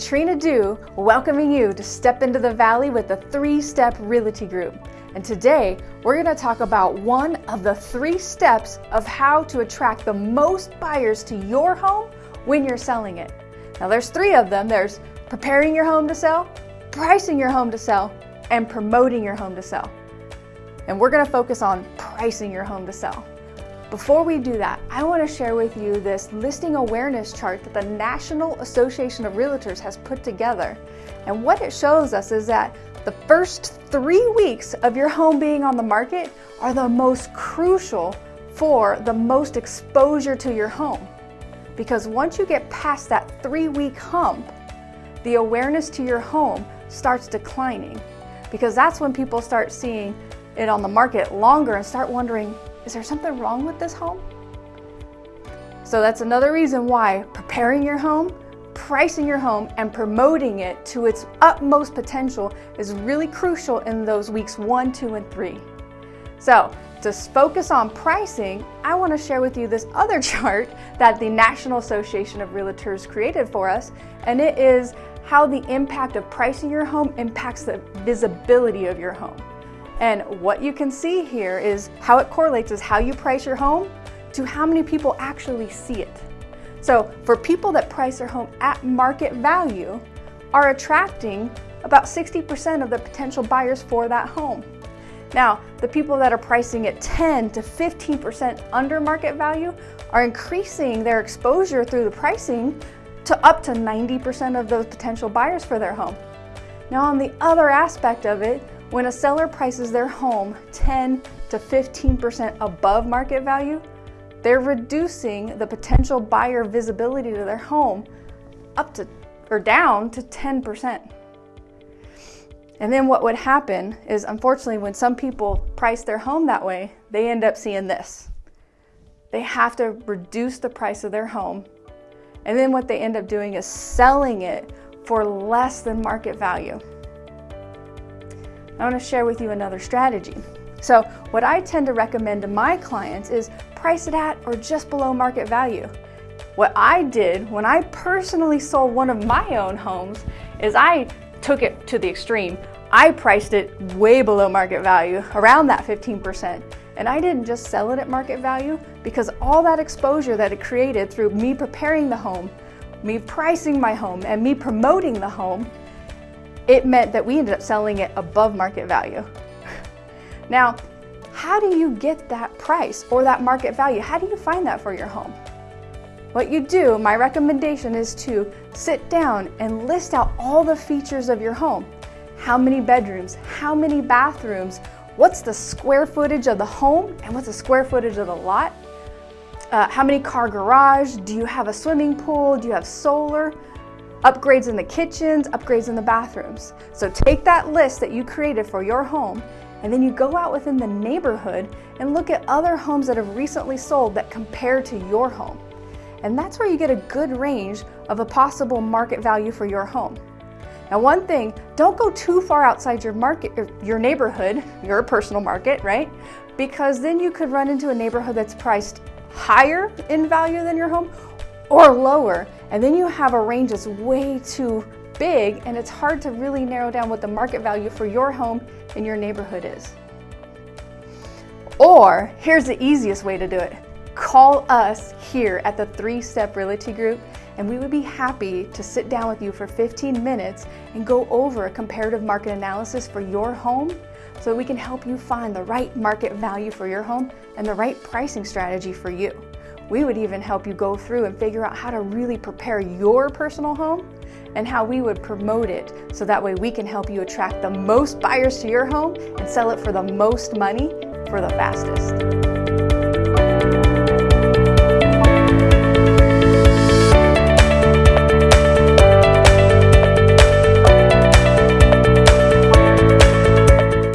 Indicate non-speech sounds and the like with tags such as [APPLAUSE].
Katrina Dew, welcoming you to Step into the Valley with the Three Step Realty Group. And today, we're going to talk about one of the three steps of how to attract the most buyers to your home when you're selling it. Now, there's three of them there's preparing your home to sell, pricing your home to sell, and promoting your home to sell. And we're going to focus on pricing your home to sell. Before we do that, I want to share with you this listing awareness chart that the National Association of Realtors has put together. And what it shows us is that the first three weeks of your home being on the market are the most crucial for the most exposure to your home. Because once you get past that three week hump, the awareness to your home starts declining. Because that's when people start seeing it on the market longer and start wondering, is there something wrong with this home? So that's another reason why preparing your home, pricing your home, and promoting it to its utmost potential is really crucial in those weeks one, two, and three. So to focus on pricing, I want to share with you this other [LAUGHS] chart that the National Association of Realtors created for us, and it is how the impact of pricing your home impacts the visibility of your home. And what you can see here is how it correlates is how you price your home to how many people actually see it. So for people that price their home at market value are attracting about 60% of the potential buyers for that home. Now, the people that are pricing at 10 to 15% under market value are increasing their exposure through the pricing to up to 90% of those potential buyers for their home. Now, on the other aspect of it, when a seller prices their home 10 to 15% above market value, they're reducing the potential buyer visibility to their home up to or down to 10%. And then what would happen is unfortunately when some people price their home that way, they end up seeing this. They have to reduce the price of their home. And then what they end up doing is selling it for less than market value. I want to share with you another strategy. So, what I tend to recommend to my clients is price it at or just below market value. What I did when I personally sold one of my own homes is I took it to the extreme. I priced it way below market value, around that 15%. And I didn't just sell it at market value because all that exposure that it created through me preparing the home, me pricing my home, and me promoting the home it meant that we ended up selling it above market value. [LAUGHS] Now, how do you get that price or that market value? How do you find that for your home? What you do, my recommendation is to sit down and list out all the features of your home. How many bedrooms, how many bathrooms, what's the square footage of the home, and what's the square footage of the lot? Uh, how many car garage? Do you have a swimming pool? Do you have solar? Upgrades in the kitchens, upgrades in the bathrooms. So take that list that you created for your home and then you go out within the neighborhood and look at other homes that have recently sold that compare to your home. And that's where you get a good range of a possible market value for your home. Now, one thing, don't go too far outside your market, your neighborhood, [LAUGHS] your personal market, right? Because then you could run into a neighborhood that's priced higher in value than your home or lower. And then you have a range that's way too big and it's hard to really narrow down what the market value for your home in your neighborhood is. Or here's the easiest way to do it. Call us here at the Three Step Realty Group and we would be happy to sit down with you for 15 minutes and go over a comparative market analysis for your home so we can help you find the right market value for your home and the right pricing strategy for you. We would even help you go through and figure out how to really prepare your personal home and how we would promote it so that way we can help you attract the most buyers to your home and sell it for the most money for the fastest.